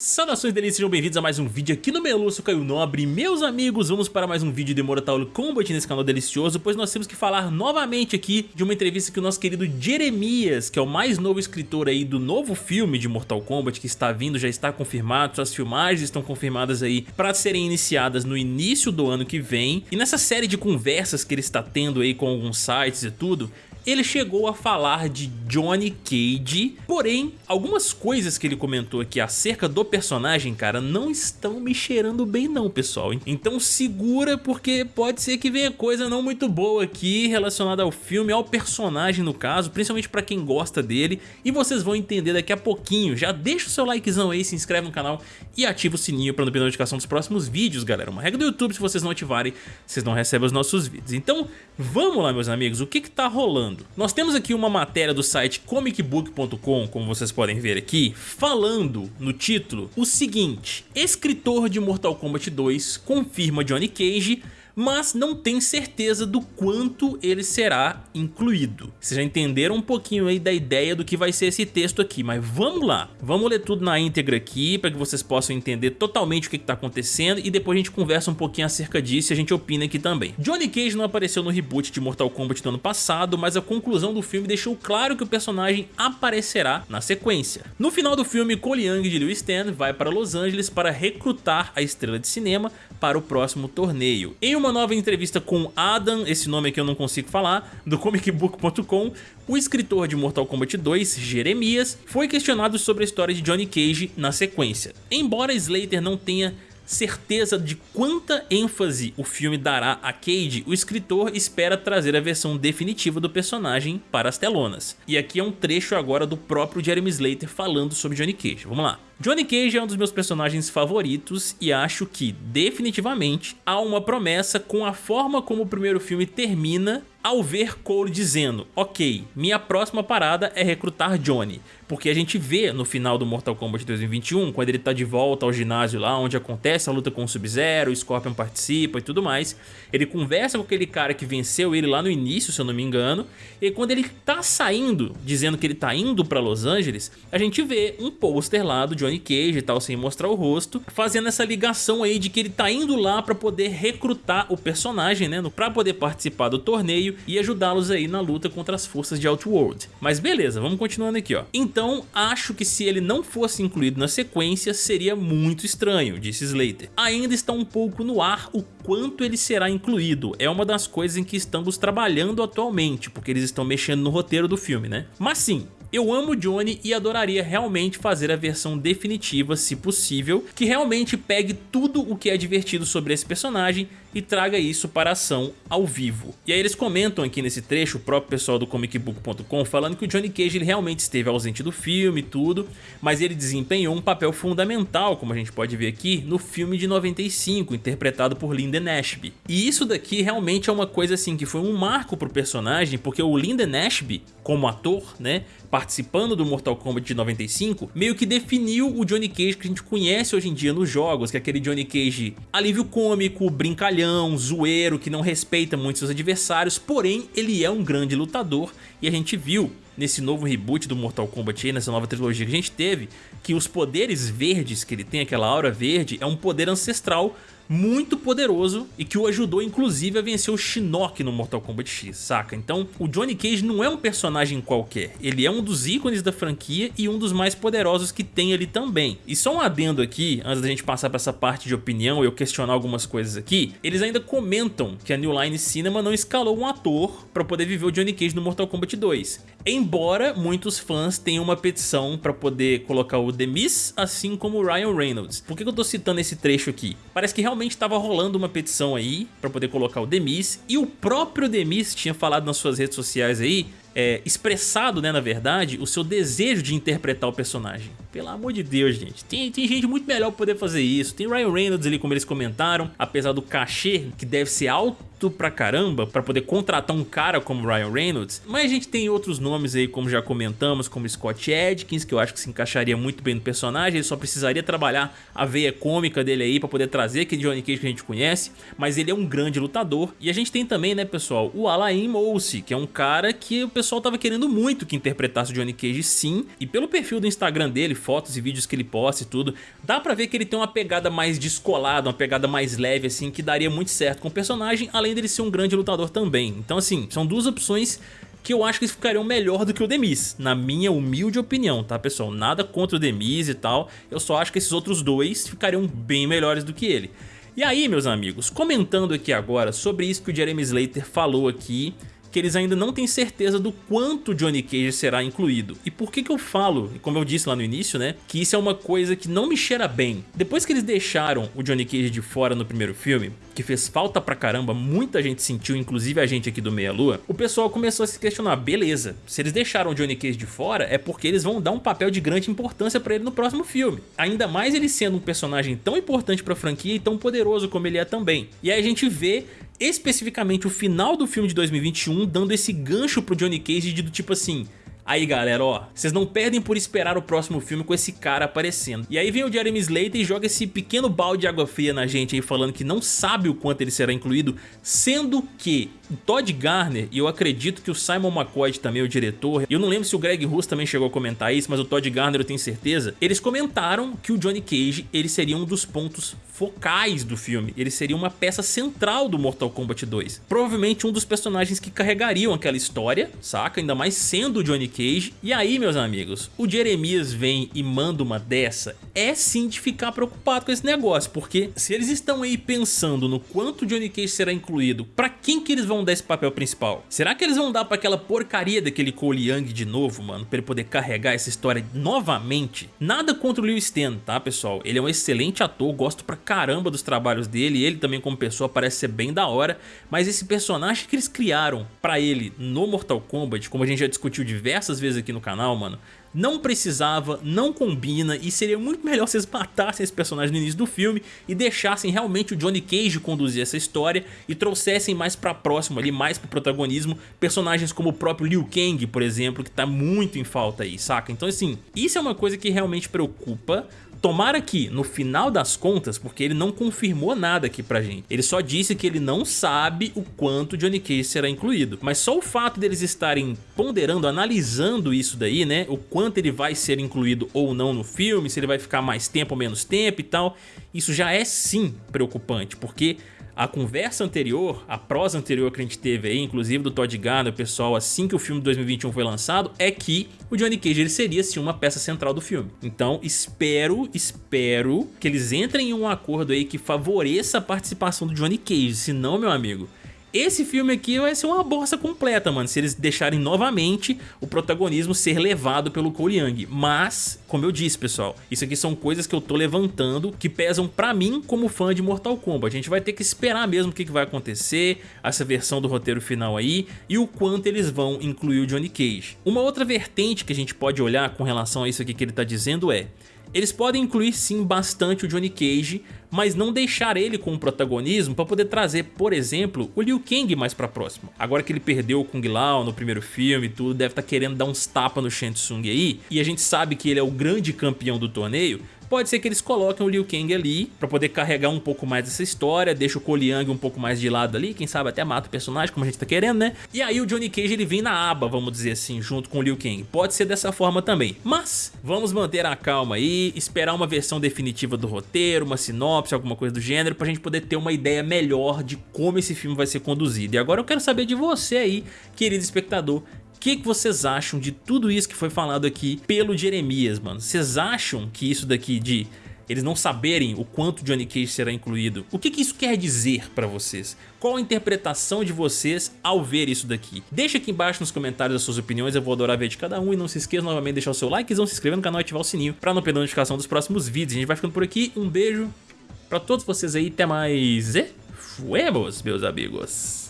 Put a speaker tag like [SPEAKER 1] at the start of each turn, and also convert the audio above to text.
[SPEAKER 1] Saudações delícias, sejam bem-vindos a mais um vídeo aqui no Melu, sou Caio Nobre. Meus amigos, vamos para mais um vídeo de Mortal Kombat nesse canal delicioso Pois nós temos que falar novamente aqui de uma entrevista que o nosso querido Jeremias Que é o mais novo escritor aí do novo filme de Mortal Kombat Que está vindo, já está confirmado, suas filmagens estão confirmadas aí Para serem iniciadas no início do ano que vem. E nessa série de conversas que ele está tendo aí com alguns sites e tudo ele chegou a falar de Johnny Cage, porém, algumas coisas que ele comentou aqui acerca do personagem, cara, não estão me cheirando bem não, pessoal. Então segura porque pode ser que venha coisa não muito boa aqui relacionada ao filme, ao personagem no caso, principalmente pra quem gosta dele, e vocês vão entender daqui a pouquinho. Já deixa o seu likezão aí, se inscreve no canal e ativa o sininho pra não perder notificação dos próximos vídeos, galera. Uma regra do YouTube, se vocês não ativarem, vocês não recebem os nossos vídeos. Então, vamos lá, meus amigos, o que que tá rolando? Nós temos aqui uma matéria do site comicbook.com, como vocês podem ver aqui, falando no título o seguinte, escritor de Mortal Kombat 2 confirma Johnny Cage mas não tem certeza do quanto ele será incluído. Vocês já entenderam um pouquinho aí da ideia do que vai ser esse texto aqui, mas vamos lá. Vamos ler tudo na íntegra aqui para que vocês possam entender totalmente o que está acontecendo e depois a gente conversa um pouquinho acerca disso e a gente opina aqui também. Johnny Cage não apareceu no reboot de Mortal Kombat do ano passado, mas a conclusão do filme deixou claro que o personagem aparecerá na sequência. No final do filme, Cole Young de Liu Stan vai para Los Angeles para recrutar a estrela de cinema para o próximo torneio. Em uma nova entrevista com Adam, esse nome aqui eu não consigo falar, do comicbook.com, o escritor de Mortal Kombat 2, Jeremias, foi questionado sobre a história de Johnny Cage na sequência. Embora Slater não tenha certeza de quanta ênfase o filme dará a Cage, o escritor espera trazer a versão definitiva do personagem para as telonas. E aqui é um trecho agora do próprio Jeremy Slater falando sobre Johnny Cage. Vamos lá. Johnny Cage é um dos meus personagens favoritos e acho que, definitivamente, há uma promessa com a forma como o primeiro filme termina ao ver Cole dizendo, ok, minha próxima parada é recrutar Johnny, porque a gente vê no final do Mortal Kombat 2021, quando ele tá de volta ao ginásio lá onde acontece a luta com o Sub-Zero, o Scorpion participa e tudo mais, ele conversa com aquele cara que venceu ele lá no início, se eu não me engano, e quando ele tá saindo, dizendo que ele tá indo pra Los Angeles, a gente vê um pôster lá do Johnny Johnny Cage e tal, sem mostrar o rosto, fazendo essa ligação aí de que ele tá indo lá pra poder recrutar o personagem, né, pra poder participar do torneio e ajudá-los aí na luta contra as forças de Outworld. Mas beleza, vamos continuando aqui, ó. Então, acho que se ele não fosse incluído na sequência, seria muito estranho, disse Slater. Ainda está um pouco no ar o quanto ele será incluído, é uma das coisas em que estamos trabalhando atualmente, porque eles estão mexendo no roteiro do filme, né? Mas sim, eu amo Johnny e adoraria realmente fazer a versão definitiva, se possível, que realmente pegue tudo o que é divertido sobre esse personagem e traga isso para a ação ao vivo. E aí eles comentam aqui nesse trecho, o próprio pessoal do comicbook.com, falando que o Johnny Cage ele realmente esteve ausente do filme e tudo, mas ele desempenhou um papel fundamental, como a gente pode ver aqui, no filme de 95, interpretado por Lyndon Ashby. E isso daqui realmente é uma coisa assim que foi um marco pro personagem, porque o Lyndon Ashby, como ator, né, participando do Mortal Kombat de 95, meio que definiu o Johnny Cage que a gente conhece hoje em dia nos jogos, que é aquele Johnny Cage alívio cômico, brincalhão, zoeiro, que não respeita muito seus adversários, porém ele é um grande lutador e a gente viu nesse novo reboot do Mortal Kombat nessa nova trilogia que a gente teve, que os poderes verdes que ele tem, aquela aura verde, é um poder ancestral muito poderoso e que o ajudou inclusive a vencer o Shinnok no Mortal Kombat X, saca? Então o Johnny Cage não é um personagem qualquer, ele é um dos ícones da franquia e um dos mais poderosos que tem ali também. E só um adendo aqui, antes da gente passar para essa parte de opinião e eu questionar algumas coisas aqui, eles ainda comentam que a New Line Cinema não escalou um ator para poder viver o Johnny Cage no Mortal Kombat 2. Embora muitos fãs tenham uma petição para poder colocar o The Miz, assim como o Ryan Reynolds. Por que eu tô citando esse trecho aqui? Parece que realmente realmente estava rolando uma petição aí para poder colocar o Demis e o próprio Demis tinha falado nas suas redes sociais aí é, expressado, né, na verdade, o seu desejo de interpretar o personagem. Pelo amor de Deus, gente. Tem, tem gente muito melhor pra poder fazer isso. Tem Ryan Reynolds ali, como eles comentaram, apesar do cachê, que deve ser alto pra caramba, pra poder contratar um cara como Ryan Reynolds. Mas a gente tem outros nomes aí, como já comentamos, como Scott Adkins, que eu acho que se encaixaria muito bem no personagem. Ele só precisaria trabalhar a veia cômica dele aí pra poder trazer aquele Johnny Cage que a gente conhece. Mas ele é um grande lutador. E a gente tem também, né, pessoal, o Alain Moussi, que é um cara que pessoal tava querendo muito que interpretasse o Johnny Cage sim, e pelo perfil do Instagram dele, fotos e vídeos que ele posta e tudo, dá pra ver que ele tem uma pegada mais descolada, uma pegada mais leve assim, que daria muito certo com o personagem, além dele ser um grande lutador também. Então assim, são duas opções que eu acho que eles ficariam melhor do que o Demis, na minha humilde opinião, tá pessoal? Nada contra o Demis e tal, eu só acho que esses outros dois ficariam bem melhores do que ele. E aí, meus amigos, comentando aqui agora sobre isso que o Jeremy Slater falou aqui, que eles ainda não têm certeza do quanto Johnny Cage será incluído. E por que que eu falo, como eu disse lá no início, né, que isso é uma coisa que não me cheira bem. Depois que eles deixaram o Johnny Cage de fora no primeiro filme, que fez falta pra caramba, muita gente sentiu, inclusive a gente aqui do Meia Lua, o pessoal começou a se questionar, beleza, se eles deixaram o Johnny Cage de fora é porque eles vão dar um papel de grande importância pra ele no próximo filme. Ainda mais ele sendo um personagem tão importante pra franquia e tão poderoso como ele é também. E aí a gente vê especificamente o final do filme de 2021 dando esse gancho pro Johnny Cage de do tipo assim, Aí galera, ó, vocês não perdem por esperar o próximo filme com esse cara aparecendo. E aí vem o Jeremy Slater e joga esse pequeno balde de água fria na gente aí falando que não sabe o quanto ele será incluído, sendo que o Todd Garner, e eu acredito que o Simon McCoy também, o diretor, eu não lembro se o Greg Russo também chegou a comentar isso, mas o Todd Garner eu tenho certeza, eles comentaram que o Johnny Cage ele seria um dos pontos focais do filme, ele seria uma peça central do Mortal Kombat 2. Provavelmente um dos personagens que carregariam aquela história, saca? Ainda mais sendo o Johnny Cage. E aí, meus amigos, o Jeremias vem e manda uma dessa, é sim de ficar preocupado com esse negócio, porque se eles estão aí pensando no quanto Johnny Cage será incluído, pra quem que eles vão dar esse papel principal? Será que eles vão dar pra aquela porcaria daquele Cole Young de novo, mano, pra ele poder carregar essa história novamente? Nada contra o Liu Stan, tá, pessoal? Ele é um excelente ator, gosto pra caramba dos trabalhos dele, ele também como pessoa parece ser bem da hora, mas esse personagem que eles criaram pra ele no Mortal Kombat, como a gente já discutiu diversas vezes aqui no canal, mano, não precisava, não combina e seria muito melhor vocês matassem esse personagem no início do filme e deixassem realmente o Johnny Cage conduzir essa história e trouxessem mais pra próximo ali, mais pro protagonismo, personagens como o próprio Liu Kang, por exemplo, que tá muito em falta aí, saca? Então assim, isso é uma coisa que realmente preocupa, Tomara que, no final das contas, porque ele não confirmou nada aqui pra gente, ele só disse que ele não sabe o quanto Johnny Cage será incluído, mas só o fato deles estarem ponderando, analisando isso daí, né, o quanto ele vai ser incluído ou não no filme, se ele vai ficar mais tempo ou menos tempo e tal, isso já é sim preocupante, porque a conversa anterior, a prosa anterior que a gente teve aí, inclusive do Todd Garner, pessoal, assim que o filme de 2021 foi lançado, é que o Johnny Cage ele seria sim uma peça central do filme. Então espero, espero que eles entrem em um acordo aí que favoreça a participação do Johnny Cage, senão, meu amigo, esse filme aqui vai ser uma bosta completa, mano, se eles deixarem novamente o protagonismo ser levado pelo Cole Young. Mas, como eu disse, pessoal, isso aqui são coisas que eu tô levantando que pesam pra mim como fã de Mortal Kombat. A gente vai ter que esperar mesmo o que, vai acontecer, essa versão do roteiro final aí e o quanto eles vão incluir o Johnny Cage. Uma outra vertente que a gente pode olhar com relação a isso aqui que ele tá dizendo é eles podem incluir sim bastante o Johnny Cage, mas não deixar ele com o protagonismo para poder trazer, por exemplo, o Liu Kang mais pra próximo. Agora que ele perdeu o Kung Lao no primeiro filme e tudo, deve estar tá querendo dar uns tapas no Shang Tsung aí, e a gente sabe que ele é o grande campeão do torneio, Pode ser que eles coloquem o Liu Kang ali pra poder carregar um pouco mais essa história, deixa o Young um pouco mais de lado ali, quem sabe até mata o personagem, como a gente tá querendo, né? E aí o Johnny Cage ele vem na aba, vamos dizer assim, junto com o Liu Kang. Pode ser dessa forma também. Mas vamos manter a calma aí, esperar uma versão definitiva do roteiro, uma sinopse, alguma coisa do gênero, pra gente poder ter uma ideia melhor de como esse filme vai ser conduzido. E agora eu quero saber de você aí, querido espectador, que, que vocês acham de tudo isso que foi falado aqui pelo Jeremias, mano? Vocês acham que isso daqui de eles não saberem o quanto Johnny Cage será incluído, o que, que isso quer dizer pra vocês? Qual a interpretação de vocês ao ver isso daqui? Deixa aqui embaixo nos comentários as suas opiniões, eu vou adorar ver de cada um e não se esqueça novamente de deixar o seu like, se inscrever no canal e ativar o sininho pra não perder a notificação dos próximos vídeos. A gente vai ficando por aqui, um beijo pra todos vocês aí, até mais e fuemos, meus amigos!